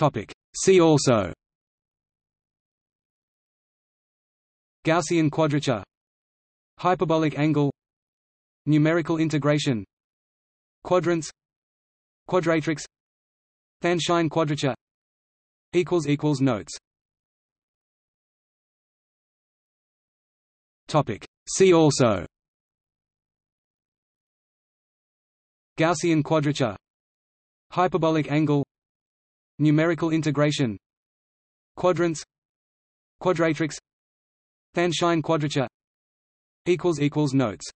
Topic. See also. Gaussian quadrature. Hyperbolic angle. Numerical integration. Quadrants. Quadratrix. Tanh-sinh quadrature. Notes. Topic. See also. Gaussian quadrature. Hyperbolic angle Numerical integration. Quadrants. Quadratrix. Tanh-sinh quadrature. Notes.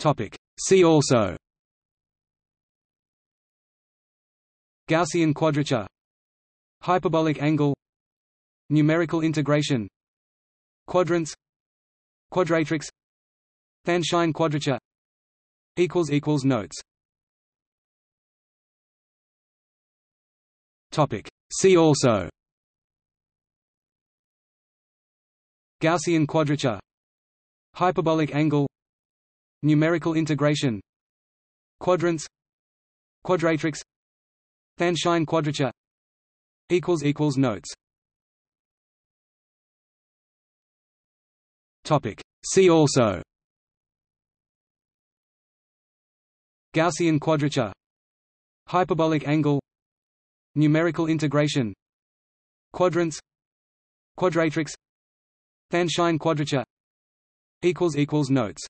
Topic. See also. Gaussian quadrature. Hyperbolic angle. Numerical integration. Quadrants. Quadratrix. Than-Shine quadrature. Notes Topic. See also. Gaussian quadrature. Hyperbolic angle. Numerical integration. Quadrants. Quadratrix. Tanh-sinh quadrature. Notes. Topic. See also. Gaussian quadrature. Hyperbolic angle Numerical integration. Quadrants. Quadratrix. Tanh-sinh quadrature. Notes